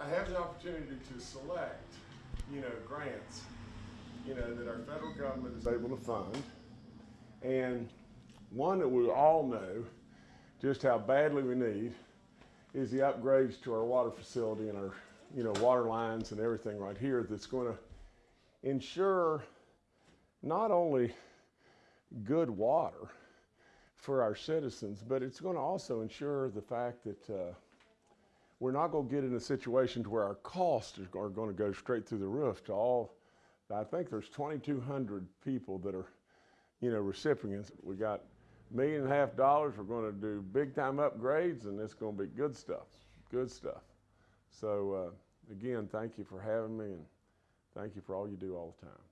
I have the opportunity to select, you know, grants, you know, that our federal government is able to fund. And one that we all know just how badly we need is the upgrades to our water facility and our, you know, water lines and everything right here that's going to ensure not only good water for our citizens, but it's going to also ensure the fact that uh, we're not going to get in a situation to where our costs are going to go straight through the roof to all. I think there's 2,200 people that are, you know, recipients. We got a million and a half dollars. We're going to do big time upgrades, and it's going to be good stuff. Good stuff. So uh, again, thank you for having me, and thank you for all you do all the time.